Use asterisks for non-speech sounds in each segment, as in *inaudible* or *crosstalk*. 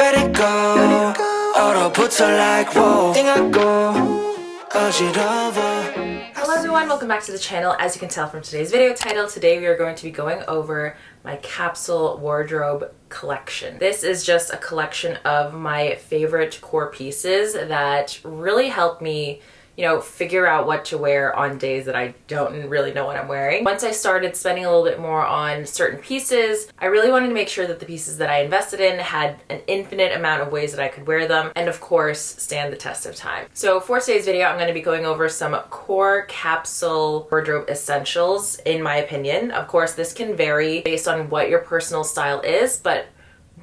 Vertigo 얼어붙어 like whoa 띵하고 어지러워 Hello everyone, welcome back to the channel. As you can tell from today's video title, today we are going to be going over my capsule wardrobe collection. This is just a collection of my favorite core pieces that really help me you know, figure out what to wear on days that I don't really know what I'm wearing. Once I started spending a little bit more on certain pieces, I really wanted to make sure that the pieces that I invested in had an infinite amount of ways that I could wear them and of course stand the test of time. So for today's video, I'm going to be going over some core capsule wardrobe essentials in my opinion. Of course, this can vary based on what your personal style is, but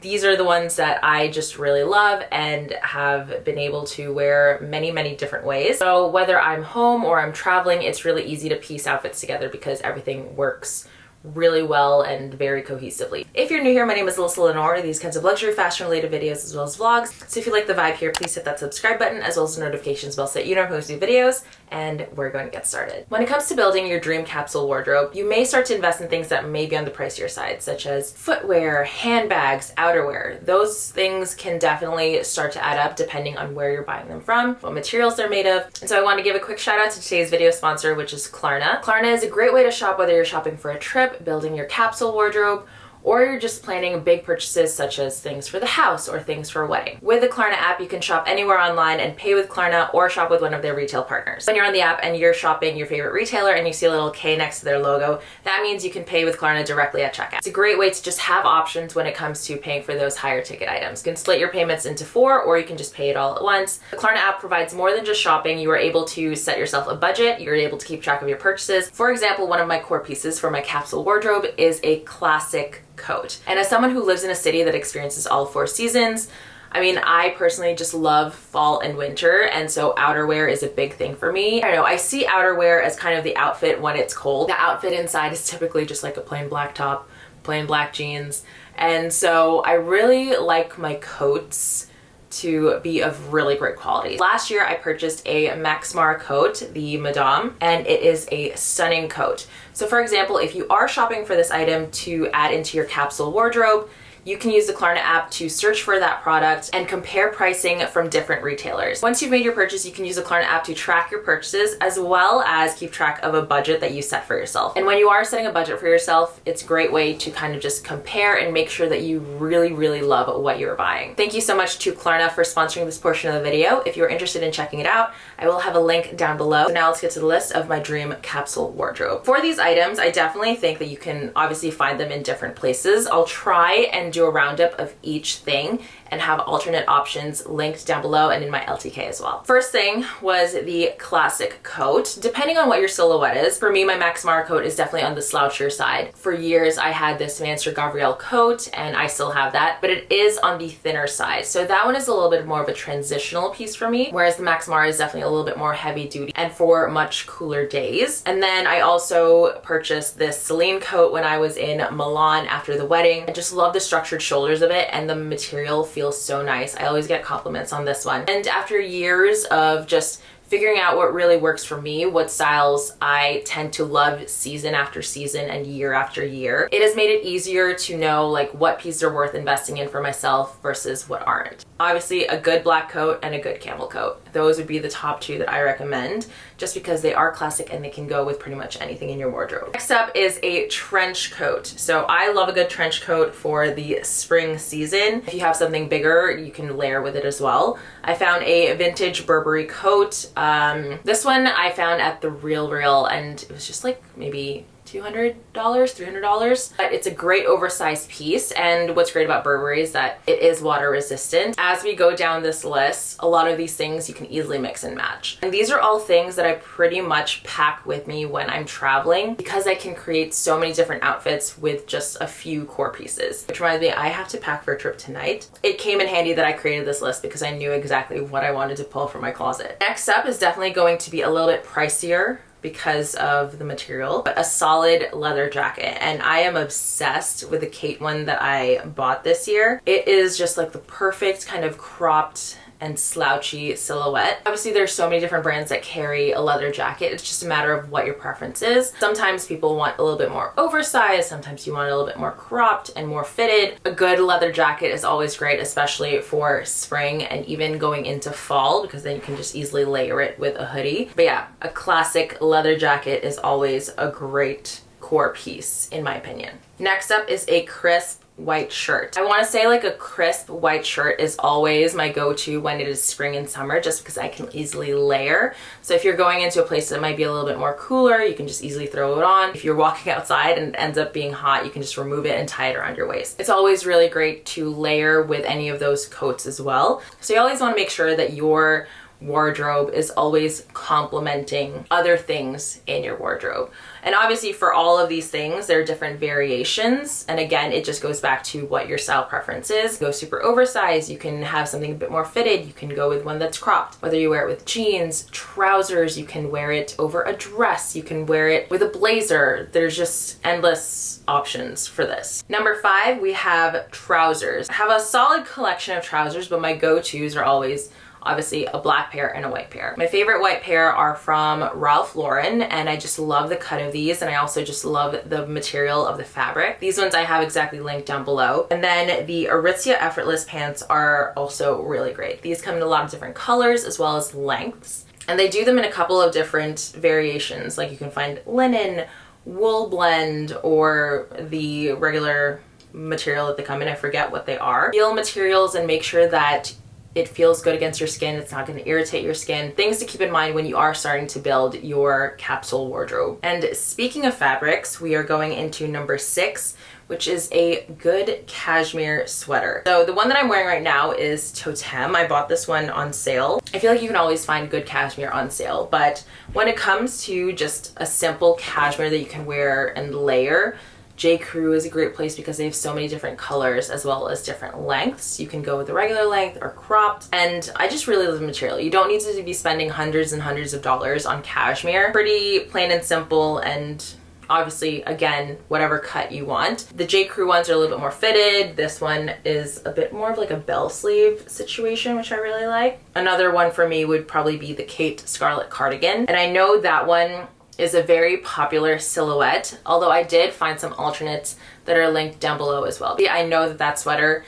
these are the ones that I just really love and have been able to wear many, many different ways. So whether I'm home or I'm traveling, it's really easy to piece outfits together because everything works really well and very cohesively. If you're new here, my name is Alyssa Lenore. These kinds of luxury fashion related videos as well as vlogs. So if you like the vibe here, please hit that subscribe button as well as the notifications bell so that you know when I post new videos and we're going to get started. When it comes to building your dream capsule wardrobe, you may start to invest in things that may be on the pricier side, such as footwear, handbags, outerwear. Those things can definitely start to add up depending on where you're buying them from, what materials they're made of. And so I want to give a quick shout out to today's video sponsor, which is Klarna. Klarna is a great way to shop whether you're shopping for a trip, building your capsule wardrobe, or you're just planning big purchases such as things for the house or things for a wedding. With the Klarna app, you can shop anywhere online and pay with Klarna or shop with one of their retail partners. When you're on the app and you're shopping your favorite retailer and you see a little K next to their logo, that means you can pay with Klarna directly at checkout. It's a great way to just have options when it comes to paying for those higher ticket items. You can split your payments into four or you can just pay it all at once. The Klarna app provides more than just shopping. You are able to set yourself a budget. You're able to keep track of your purchases. For example, one of my core pieces for my capsule wardrobe is a classic coat. And as someone who lives in a city that experiences all four seasons, I mean, I personally just love fall and winter, and so outerwear is a big thing for me. I know, I see outerwear as kind of the outfit when it's cold. The outfit inside is typically just like a plain black top, plain black jeans, and so I really like my coats to be of really great quality. Last year I purchased a Max Mara coat, the Madame, and it is a stunning coat. So for example, if you are shopping for this item to add into your capsule wardrobe, you can use the Klarna app to search for that product and compare pricing from different retailers. Once you've made your purchase, you can use the Klarna app to track your purchases as well as keep track of a budget that you set for yourself. And when you are setting a budget for yourself, it's a great way to kind of just compare and make sure that you really, really love what you're buying. Thank you so much to Klarna for sponsoring this portion of the video. If you're interested in checking it out, I will have a link down below. So now let's get to the list of my dream capsule wardrobe. For these items, I definitely think that you can obviously find them in different places. I'll try and do a roundup of each thing and have alternate options linked down below and in my LTK as well. First thing was the classic coat. Depending on what your silhouette is, for me, my Max Mara coat is definitely on the slouchier side. For years, I had this Mansur Gavriel coat and I still have that, but it is on the thinner side. So that one is a little bit more of a transitional piece for me, whereas the Max Mara is definitely a little bit more heavy duty and for much cooler days. And then I also purchased this Celine coat when I was in Milan after the wedding. I just love the structured shoulders of it and the material feels so nice. I always get compliments on this one. And after years of just figuring out what really works for me, what styles I tend to love season after season and year after year. It has made it easier to know like what pieces are worth investing in for myself versus what aren't. Obviously a good black coat and a good camel coat. Those would be the top two that I recommend just because they are classic and they can go with pretty much anything in your wardrobe. Next up is a trench coat. So I love a good trench coat for the spring season. If you have something bigger, you can layer with it as well. I found a vintage Burberry coat um, this one I found at the Real Real and it was just like maybe $200, $300. But it's a great oversized piece and what's great about Burberry is that it is water resistant. As we go down this list, a lot of these things you can easily mix and match. And these are all things that I pretty much pack with me when I'm traveling because I can create so many different outfits with just a few core pieces. Which reminds me, I have to pack for a trip tonight. It came in handy that I created this list because I knew exactly what I wanted to pull from my closet. Next up is definitely going to be a little bit pricier because of the material, but a solid leather jacket. And I am obsessed with the Khaite one that I bought this year. It is just like the perfect kind of cropped and slouchy silhouette. Obviously there's so many different brands that carry a leather jacket. It's just a matter of what your preference is. Sometimes people want a little bit more oversized, sometimes you want a little bit more cropped and more fitted. A good leather jacket is always great, especially for spring and even going into fall because then you can just easily layer it with a hoodie. But yeah, a classic leather jacket is always a great core piece in my opinion. Next up is a crisp white shirt. I want to say like a crisp white shirt is always my go-to when it is spring and summer just because I can easily layer. So if you're going into a place that might be a little bit more cooler, you can just easily throw it on. If you're walking *laughs* outside and it ends up being hot, you can just remove it and tie it around your waist. It's always really great to layer with any of those coats as well. So you always want to make sure that your wardrobe is always complementing other things in your wardrobe. And obviously for all of these things, there are different variations. And again, it just goes back to what your style preference is. Go super oversized, you can have something a bit more fitted, you can go with one that's cropped. Whether you wear it with jeans, trousers, you can wear it over a dress, you can wear it with a blazer. There's just endless options for this. Number five, we have trousers. I have a solid collection of trousers, but my go-tos are always obviously a black pair and a white pair. My favorite white pair are from Ralph Lauren and I just love the cut of these and I also just love the material of the fabric. These ones I have exactly linked down below. And then the Aritzia Effortless pants are also really great. These come in a lot of different colors as well as lengths. And they do them in a couple of different variations. Like you can find linen, wool blend, or the regular material that they come in. I forget what they are. Feel materials and make sure that it feels good against your skin. It's not going to irritate your skin. Things to keep in mind when you are starting to build your capsule wardrobe. And speaking of fabrics, we are going into number six, which is a good cashmere sweater. So the one that I'm wearing right now is Toteme. I bought this one on sale. I feel like you can always find good cashmere on sale, but when it comes to just a simple cashmere that you can wear and layer, J. Crew is a great place because they have so many different colors as well as different lengths. You can go with the regular length or cropped. And I just really love the material. You don't need to be spending hundreds and hundreds of dollars on cashmere. Pretty plain and simple and obviously again whatever cut you want the j crew ones are a little bit more fitted this one is a bit more of like a bell sleeve situation which i really like another one for me would probably be the khaite scarlet cardigan and i know that one is a very popular silhouette, although I did find some alternates that are linked down below as well. I know that that sweater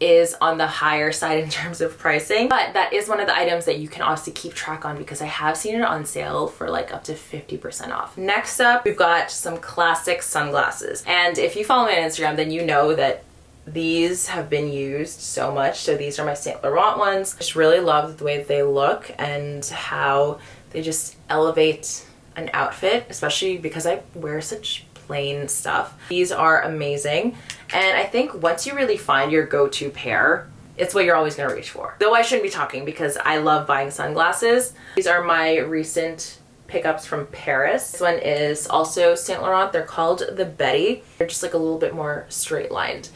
is on the higher side in *laughs* terms of pricing, but that is one of the items that you can obviously keep track on because I have seen it on sale for like up to 50% off. Next up, we've got some classic sunglasses. And if you follow me on Instagram, then you know that these have been used so much. So these are my Saint Laurent ones. I just really love the way they look and how they just elevate an outfit, especially because I wear such plain stuff. These are amazing. And I think once you really find your go-to pair, it's what you're always gonna reach for. Though I shouldn't be talking because I love buying sunglasses. These are my recent pickups from Paris. This one is also Saint Laurent. They're called the Betty. They're just like a little bit more straight lined.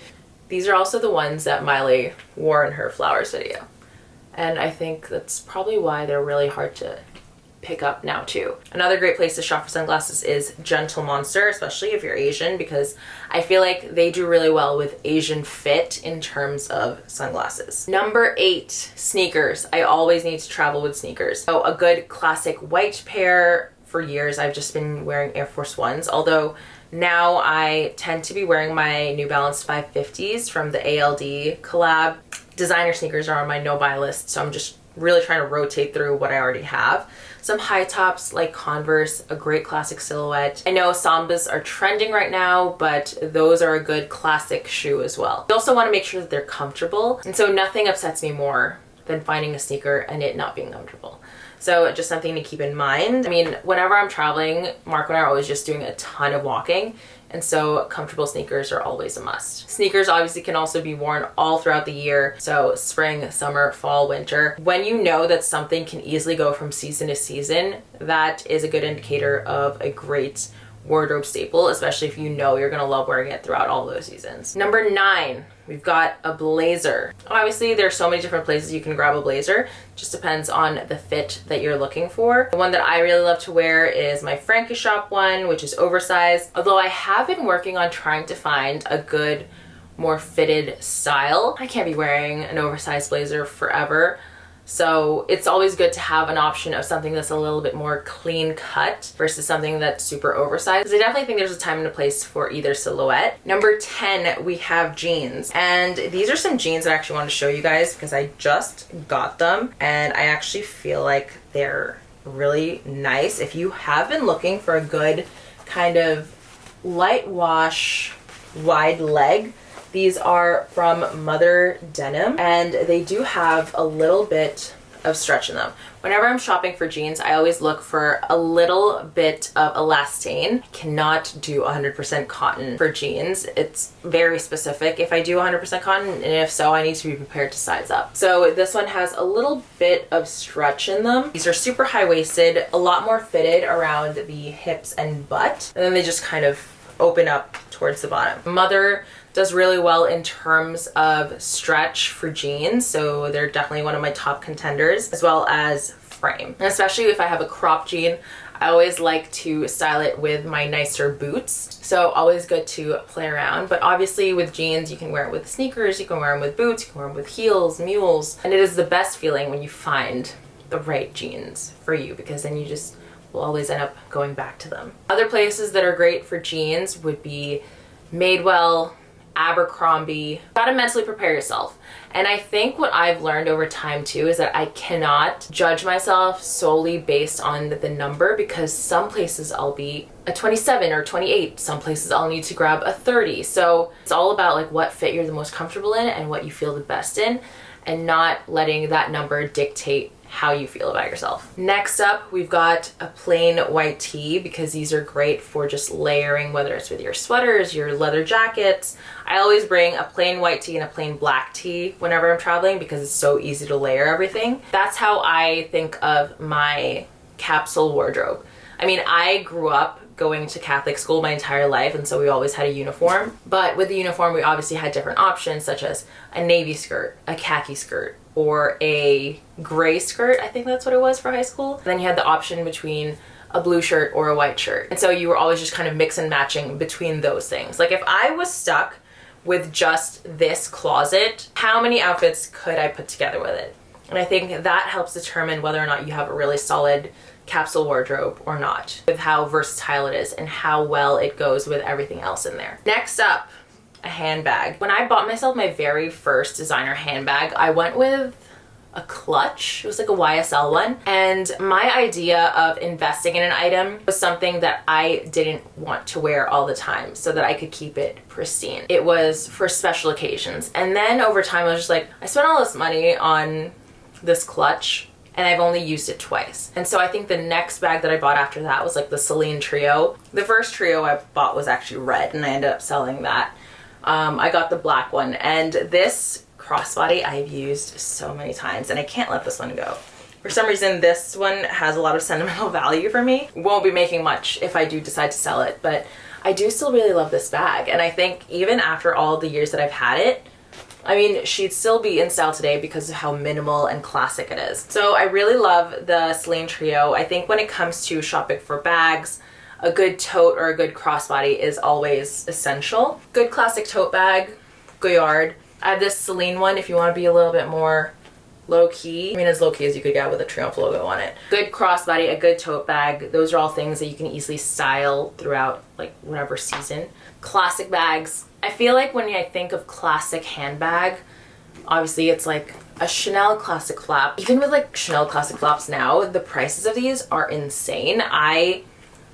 These are also the ones that Miley wore in her flowers video. And I think that's probably why they're really hard to pick up now too. Another great place to shop for sunglasses is Gentle Monster, especially if you're Asian, because I feel like they do really well with Asian fit in terms of sunglasses. Number eight, sneakers. I always need to travel with sneakers. So a good classic white pair. For years, I've just been wearing Air Force Ones, although now I tend to be wearing my New Balance 550s from the ALD collab. Designer sneakers are on my no-buy list, so I'm just really trying to rotate through what I already have some high tops like Converse, a great classic silhouette. I know Sambas are trending right now, but those are a good classic shoe as well. You also want to make sure that they're comfortable. And so nothing upsets me more than finding a sneaker and it not being comfortable. So just something to keep in mind. I mean, whenever I'm traveling, Mark and I are always just doing a ton of walking and so comfortable sneakers are always a must. Sneakers obviously can also be worn all throughout the year, so spring, summer, fall, winter. When you know that something can easily go from season to season, that is a good indicator of a great wardrobe staple, especially if you know you're gonna love wearing it throughout all those seasons. Number nine, we've got a blazer. Obviously, there's so many different places you can grab a blazer. Just depends on the fit that you're looking for. The one that I really love to wear is my Frankie Shop one, which is oversized. Although I have been working on trying to find a good, more fitted style. I can't be wearing an oversized blazer forever. So it's always good to have an option of something that's a little bit more clean cut versus something that's super oversized. I definitely think there's a time and a place for either silhouette. Number 10, we have jeans. And these are some jeans that I actually want to show you guys because I just got them and I actually feel like they're really nice. If you have been looking for a good kind of light wash wide leg these are from Mother Denim and they do have a little bit of stretch in them. Whenever I'm shopping for jeans, I always look for a little bit of elastane. Cannot do 100% cotton for jeans. It's very specific if I do 100% cotton, and if so, I need to be prepared to size up. So this one has a little bit of stretch in them. These are super high-waisted, a lot more fitted around the hips and butt, and then they just kind of open up towards the bottom. Mother does really well in terms of stretch for jeans. So they're definitely one of my top contenders as well as frame. And especially if I have a crop jean, I always like to style it with my nicer boots. So always good to play around. But obviously with jeans, you can wear it with sneakers, you can wear them with boots, you can wear them with heels, mules. And it is the best feeling when you find the right jeans for you because then you just will always end up going back to them. Other places that are great for jeans would be Madewell, Abercrombie. Gotta mentally prepare yourself. And I think what I've learned over time too is that I cannot judge myself solely based on the number because some places I'll be a 27 or 28. Some places I'll need to grab a 30. So it's all about like what fit you're the most comfortable in and what you feel the best in and not letting that number dictate how you feel about yourself. Next up, we've got a plain white tee because these are great for just layering, whether it's with your sweaters, your leather jackets. I always bring a plain white tee and a plain black tee whenever I'm traveling because it's so easy to layer everything. That's how I think of my capsule wardrobe. I mean, I grew up going to Catholic school my entire life and so we always had a uniform. But with the uniform we obviously had different options such as a navy skirt, a khaki skirt, or a gray skirt, I think that's what it was for high school. Then you had the option between a blue shirt or a white shirt. And so you were always just kind of mix and matching between those things. Like if I was stuck with just this closet, how many outfits could I put together with it? And I think that helps determine whether or not you have a really solid capsule wardrobe or not, with how versatile it is and how well it goes with everything else in there. Next up, a handbag. When I bought myself my very first designer handbag, I went with a clutch. It was like a YSL one. And my idea of investing in an item was something that I didn't want to wear all the time so that I could keep it pristine. It was for special occasions. And then over time, I was just like, I spent all this money on this clutch and I've only used it twice. And so I think the next bag that I bought after that was like the Celine Trio. The first trio I bought was actually red and I ended up selling that um, I got the black one and this crossbody I've used so many times and I can't let this one go. For some reason this one has a lot of sentimental *laughs* value for me. Won't be making much if I do decide to sell it but I do still really love this bag and I think even after all the years that I've had it I mean, she'd still be in style today because of how minimal and classic it is. So I really love the Celine Trio. I think when it comes to shopping for bags, a good tote or a good crossbody is always essential. Good classic tote bag, Goyard. I have this Celine one if you want to be a little bit more low key. I mean, as low key as you could get with a Triomphe logo on it. Good crossbody, a good tote bag. Those are all things that you can easily style throughout like whatever season. Classic bags. I feel like when I think of classic handbag, obviously it's like a Chanel classic flap. Even with like Chanel classic flaps now, the prices of these are insane. I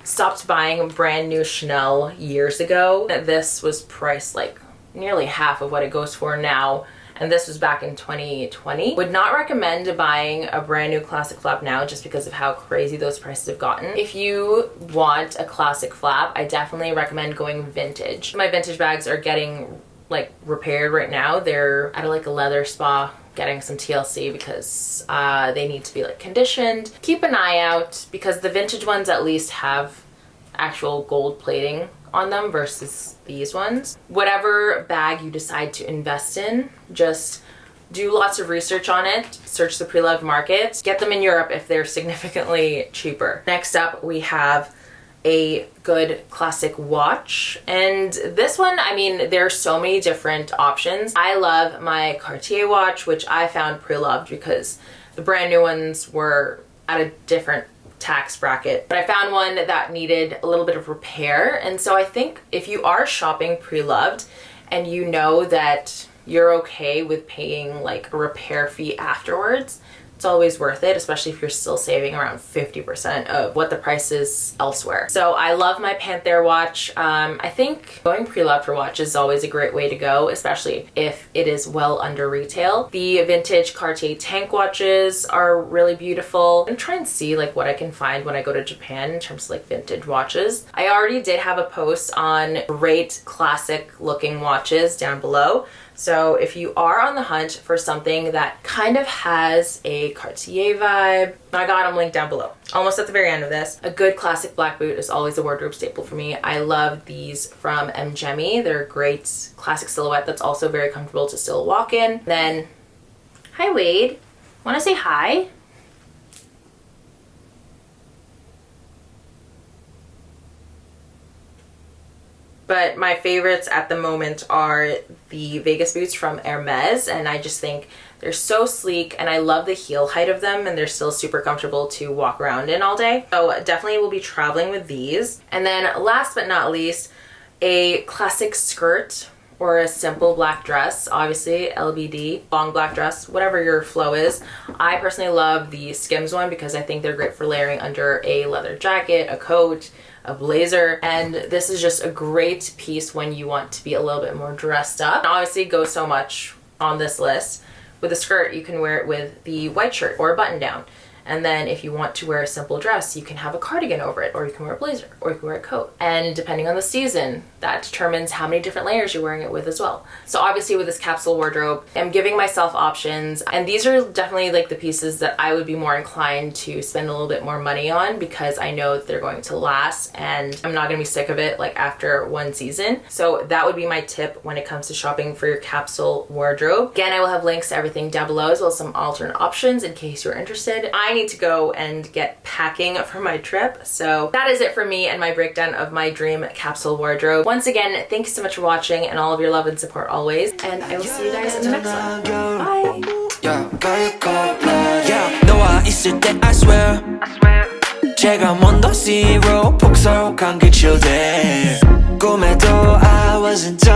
stopped buying brand new Chanel years ago. This was priced like nearly half of what it goes for now and this was back in 2020. Would not recommend buying a brand new classic flap now just because of how crazy those prices have gotten. If you want a classic flap, I definitely recommend going vintage. My vintage bags are getting like repaired right now. They're at like a leather spa getting some TLC because uh, they need to be like conditioned. Keep an eye out because the vintage ones at least have actual gold plating on them versus these ones. Whatever bag you decide to invest in, just do lots of research on it, search the pre-loved market, get them in Europe if they're *laughs* significantly cheaper. Next up, we have a good classic watch and this one I mean there are so many different options I love my Cartier watch which I found pre-loved because the brand new ones were at a different tax bracket. But I found one that needed a little bit of repair. And so I think if you are shopping pre-loved and you know that you're okay with paying like a repair fee afterwards, it's always worth it, especially if you're still saving around 50% of what the price is elsewhere. So I love my Panther watch. Um, I think going pre-loved for watches is always a great way to go, especially if it is well under retail. The vintage Cartier tank watches are really beautiful. I'm trying to see like what I can find when I go to Japan in terms of like vintage watches. I already did have a post on great classic looking watches down below. So if you are on the hunt for something that kind of has a Cartier vibe, I got them linked down below. Almost at the very end of this. A good classic black boot is always a wardrobe staple for me. I love these from M.Gemi. They're a great classic silhouette that's also very comfortable to still walk in. Then, hi Wade. Wanna say hi? But my favorites at the moment are the Vegas boots from Hermes and I just think they're so sleek and I love the heel height of them and they're still super comfortable to walk around in all day. So definitely will be traveling with these. And then last but not least, a classic skirt or a simple black dress, obviously LBD, long black dress, whatever your flow is. I personally love the Skims one because I think they're great for layering under a leather jacket, a coat, a blazer and this is just a great piece when you want to be a little bit more dressed up. obviously goes so much on this list. With a skirt you can wear it with the white shirt or a button down. And then if you want to wear a simple dress, you can have a cardigan over it, or you can wear a blazer, or you can wear a coat. And depending on the season, that determines how many different layers you're wearing it with as well. So obviously with this capsule wardrobe, I'm giving myself options. And these are definitely like the pieces that I would be more inclined to spend a little bit more money on because I know that they're going to last and I'm not gonna be sick of it like after one season. So that would be my tip when it comes to shopping for your capsule wardrobe. Again, I will have links to everything down below as well as some alternate options in case you're interested. I need to go and get packing for my trip. So that is it for me and my breakdown of my dream capsule wardrobe. Once again, thank you so much for watching and all of your love and support always. And I will see you guys in the next one. Bye! 너와 있을 때 I swear 제가 먼저 zero 폭설한 그 chill day 꿈에도 I wasn't done